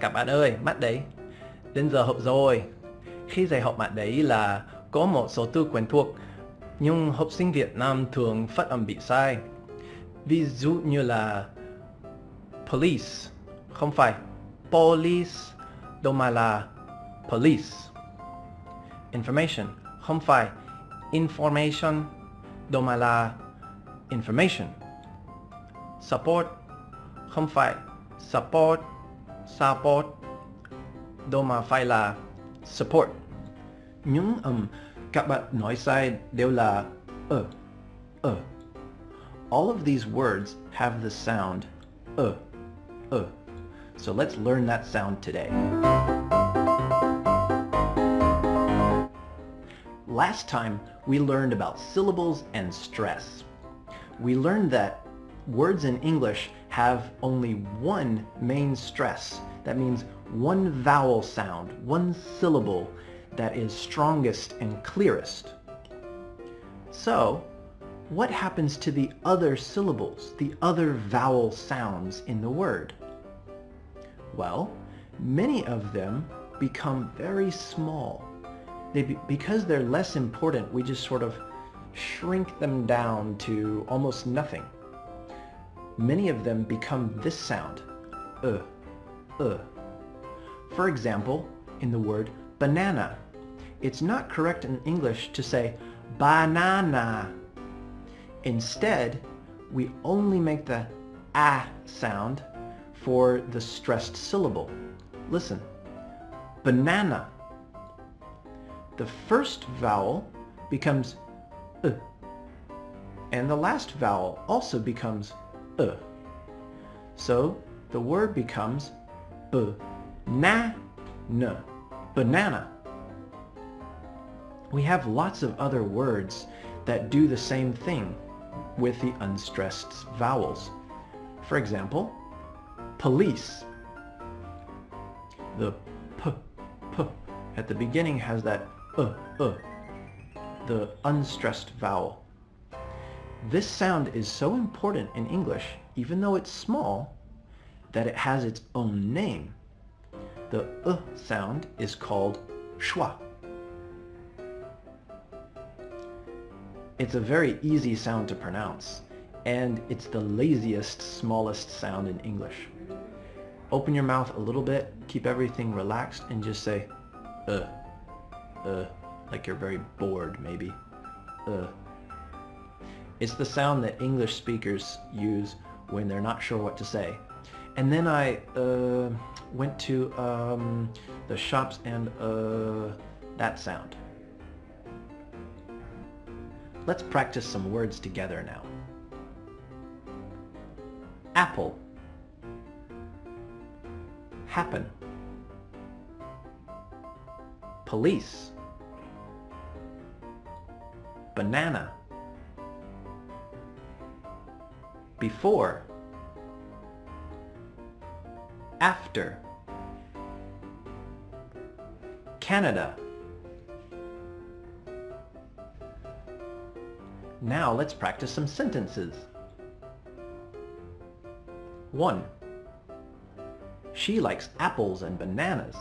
Các bạn ơi, mắt đấy. Đến giờ học rồi. Khi dạy học bạn đấy là có một số từ quen thuộc, nhưng học sinh Việt Nam thường phát âm bị sai. Ví dụ như là police, không phải police, đâu mà là police. Information, không phải information, đâu mà là information. Support, không phải support, support, đâu mà phải là support. Những um, các bạn nói sai đều là ờ, ờ. All of these words have the sound uh, uh. So let's learn that sound today. Last time we learned about syllables and stress. We learned that words in English have only one main stress. That means one vowel sound, one syllable that is strongest and clearest. So, what happens to the other syllables, the other vowel sounds in the word? Well, many of them become very small. They be, because they're less important, we just sort of shrink them down to almost nothing. Many of them become this sound, uh, uh. For example, in the word banana, it's not correct in English to say banana. Instead, we only make the a sound for the stressed syllable. Listen, banana. The first vowel becomes uh, and the last vowel also becomes uh. So the word becomes b na n banana. We have lots of other words that do the same thing with the unstressed vowels. For example, police. The p, p at the beginning has that uh, uh, the unstressed vowel. This sound is so important in English, even though it's small, that it has its own name. The uh sound is called schwa. It's a very easy sound to pronounce, and it's the laziest, smallest sound in English. Open your mouth a little bit, keep everything relaxed, and just say, uh, uh, like you're very bored, maybe. Uh. It's the sound that English speakers use when they're not sure what to say. And then I uh, went to um, the shops and uh, that sound. Let's practice some words together now. Apple. Happen. Police. Banana. Before. After. Canada. Now let's practice some sentences. 1. She likes apples and bananas.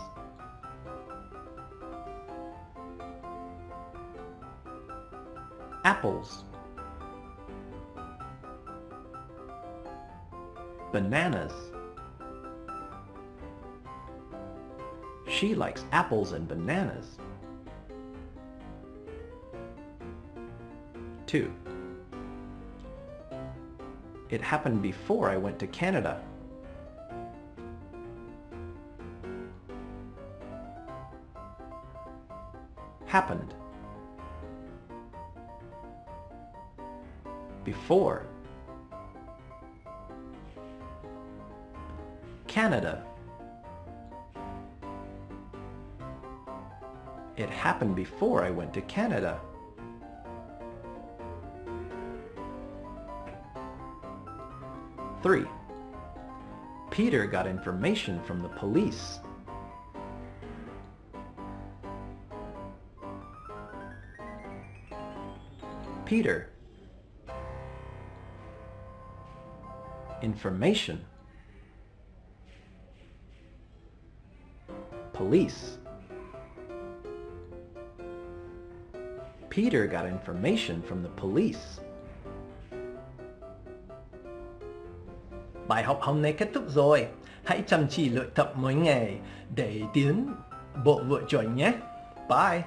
Apples. Bananas. She likes apples and bananas. 2. It happened before I went to Canada. Happened. Before. Canada. It happened before I went to Canada. Three, Peter got information from the police. Peter. Information. Police. Peter got information from the police. Bài học hôm nay kết thúc rồi. Hãy chăm chỉ luyện tập mỗi ngày để tiến bộ vượt chuẩn nhé. Bye!